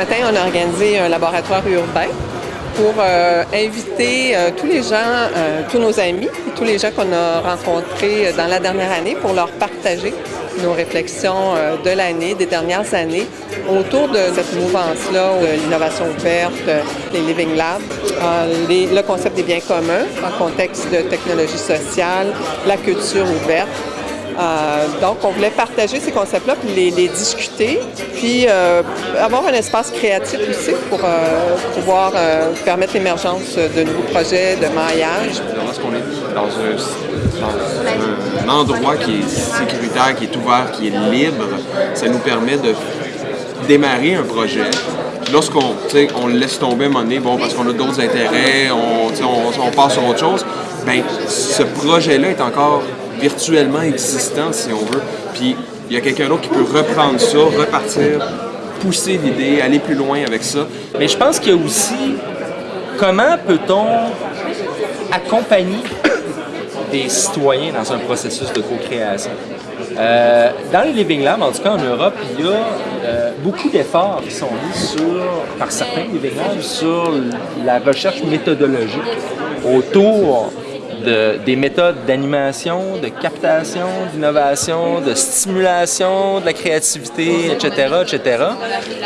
matin, on a organisé un laboratoire urbain pour euh, inviter euh, tous les gens, euh, tous nos amis tous les gens qu'on a rencontrés dans la dernière année pour leur partager nos réflexions de l'année, des dernières années, autour de cette mouvance-là, l'innovation ouverte, les Living Labs, le concept des biens communs en contexte de technologie sociale, la culture ouverte, euh, donc, on voulait partager ces concepts-là, puis les, discuter, puis euh, avoir un espace créatif aussi pour euh, pouvoir permettre l'émergence de nouveaux projets de maillage. Lorsqu'on est dans un, endroit qui est sécuritaire, qui est ouvert, qui est libre, ça nous permet de démarrer un projet, lorsqu'on laisse tomber un moment donné, bon, parce qu'on a d'autres intérêts, on, on, on, passe sur autre chose, bien, ce projet-là est encore virtuellement existant, si on veut. Puis il y a quelqu'un d'autre qui peut reprendre ça, repartir, pousser l'idée, aller plus loin avec ça. Mais je pense qu'il y a aussi comment peut-on accompagner des citoyens dans un processus de co-création? Euh, dans les Living Labs, en tout cas en Europe, il y a euh, beaucoup d'efforts qui sont mis sur, par certains Living Labs sur la recherche méthodologique autour des méthodes d'animation, de captation, d'innovation, de stimulation, de la créativité, etc., etc.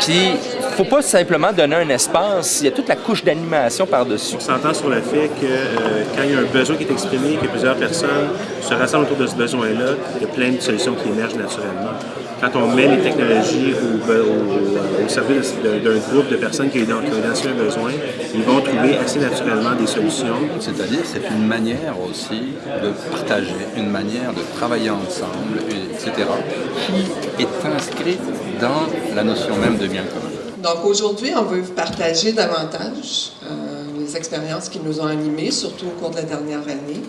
Puis, faut pas simplement donner un espace, il y a toute la couche d'animation par-dessus. On s'entend sur le fait que euh, quand il y a un besoin qui est exprimé, que plusieurs personnes se rassemblent autour de ce besoin-là, il y a plein de solutions qui émergent naturellement quand on met les technologies au, au, service d'un groupe de personnes qui ont identifié un besoin, ils vont trouver assez naturellement des solutions. C'est-à-dire c'est une manière aussi de partager, une manière de travailler ensemble, etc., qui est inscrite dans la notion même de bien commun. Donc aujourd'hui, on veut partager davantage euh, les expériences qui nous ont animés, surtout au cours de la dernière année.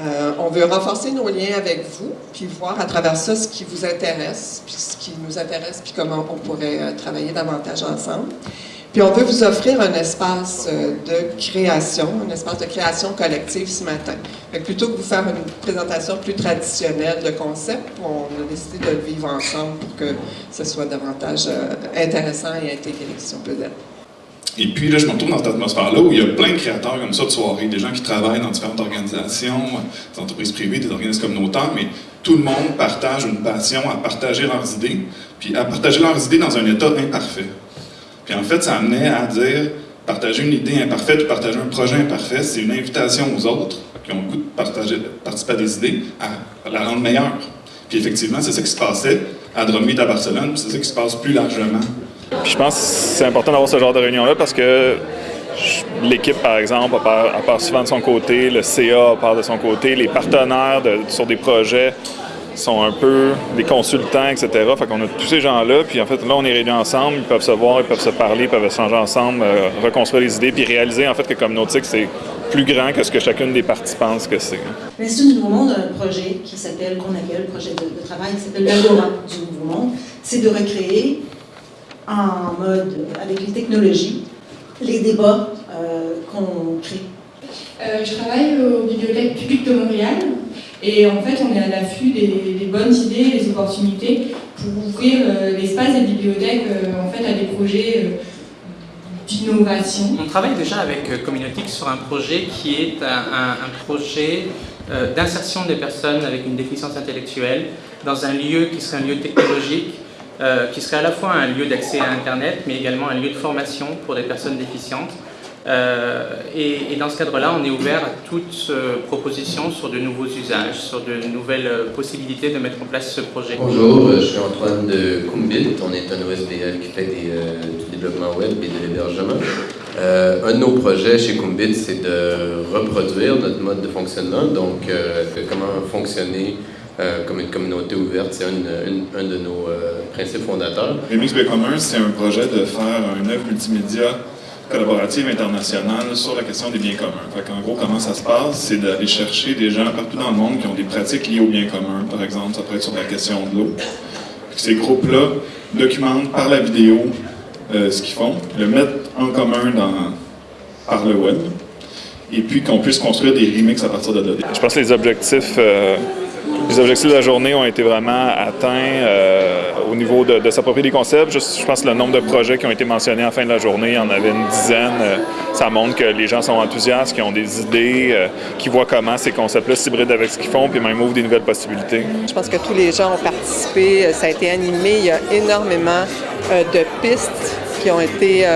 Euh, on veut renforcer nos liens avec vous, puis voir à travers ça ce qui vous intéresse, puis ce qui nous intéresse, puis comment on pourrait euh, travailler davantage ensemble. Puis on veut vous offrir un espace euh, de création, un espace de création collective ce matin. plutôt que vous faire une présentation plus traditionnelle de concept, on a décidé de le vivre ensemble pour que ce soit davantage intéressant et intégré, si on peut dire. Et puis là, je me retrouve dans cette atmosphère-là où il y a plein de créateurs comme ça de soirée, des gens qui travaillent dans différentes organisations, des entreprises privées, des organismes communautaires, mais tout le monde partage une passion à partager leurs idées, puis à partager leurs idées dans un état imparfait. Puis en fait, ça amenait à dire, partager une idée imparfaite ou partager un projet imparfait, c'est une invitation aux autres qui ont le goût de partager, participer à des idées, à la rendre meilleure. Puis effectivement, c'est ça qui se passait à Drumhead à Barcelone, c'est ça qui se passe plus largement je pense que c'est important d'avoir ce genre de réunion-là parce que l'équipe, par exemple, part, souvent de son côté, le CA part de son côté, les partenaires sur des projets sont un peu des consultants, etc. Fait qu'on a tous ces gens-là, puis en fait, là, on est réunis ensemble, ils peuvent se voir, ils peuvent se parler, ils peuvent échanger ensemble, euh, reconstruire les idées, puis réaliser, en fait, que comme Nautique, c'est plus grand que ce que chacune des parties pense que c'est. L'Institut du Nouveau Monde a un projet qui s'appelle, qu'on appelle, le projet de, travail, qui s'appelle l'Agora du Nouveau. C'est de recréer en mode avec les technologies, les débats euh, qu'on crée euh, Je travaille aux bibliothèques publiques de Montréal et en fait on est à l'affût des, bonnes idées, des opportunités pour ouvrir euh, l'espace des bibliothèques en fait, à des projets d'innovation. On travaille déjà avec Communautique sur un projet qui est un, un projet d'insertion des personnes avec une déficience intellectuelle dans un lieu qui serait un lieu technologique euh, qui serait à la fois un lieu d'accès à Internet, mais également un lieu de formation pour des personnes déficientes. Euh, et, dans ce cadre-là, on est ouvert à toute euh, proposition sur de nouveaux usages, sur de nouvelles possibilités de mettre en place ce projet. Bonjour, je suis Antoine de Kumbit. On est un OSBL qui fait du développement web et de l'hébergement. un de nos projets chez Kumbit, c'est de reproduire notre mode de fonctionnement, donc comment fonctionner euh, comme une communauté ouverte. C'est un, un, de nos euh, principes fondateurs. Remix Bien Commun, c'est un projet de faire une œuvre multimédia collaborative internationale sur la question des biens communs. Fait en gros, comment ça se passe, c'est d'aller chercher des gens partout dans le monde qui ont des pratiques liées aux biens communs. Par exemple, ça peut être sur la question de l'eau. Ces groupes-là documentent par la vidéo euh, ce qu'ils font, le mettent en commun dans, par le web, et puis qu'on puisse construire des remixes à partir de là. Je pense que les objectifs les objectifs de la journée ont été vraiment atteints euh, au niveau de, s'approprier des concepts. Je pense que le nombre de projets qui ont été mentionnés en fin de la journée, il y en avait une dizaine. Euh, ça montre que les gens sont enthousiastes, qui ont des idées, euh, qui voient comment ces concepts-là s'hybrident avec ce qu'ils font, puis même ouvrent des nouvelles possibilités. Je pense que tous les gens ont participé, ça a été animé, il y a énormément de pistes qui ont été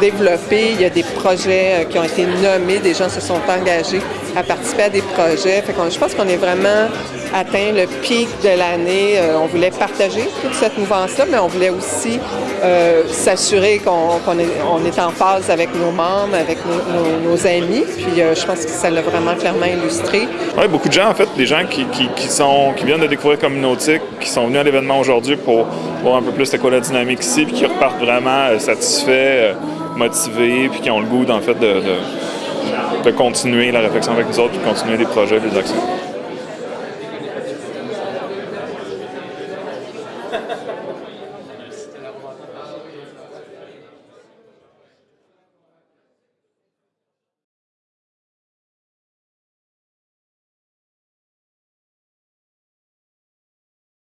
développées, il y a des projets qui ont été nommés, des gens se sont engagés à participer à des projets. Fait je pense qu'on est vraiment atteint le pic de l'année. Euh, on voulait partager toute cette mouvance-là, mais on voulait aussi euh, s'assurer qu'on est, en phase avec nos membres, avec nos, amis. Puis euh, je pense que ça l'a vraiment clairement illustré. Oui, beaucoup de gens, en fait, des gens qui, sont, qui viennent de découvrir Communautique, qui sont venus à l'événement aujourd'hui pour voir un peu plus c'est quoi la dynamique ici, puis qui repartent vraiment satisfaits, motivés, puis qui ont le goût, fait, de continuer la réflexion avec nous autres, de continuer des projets, des actions.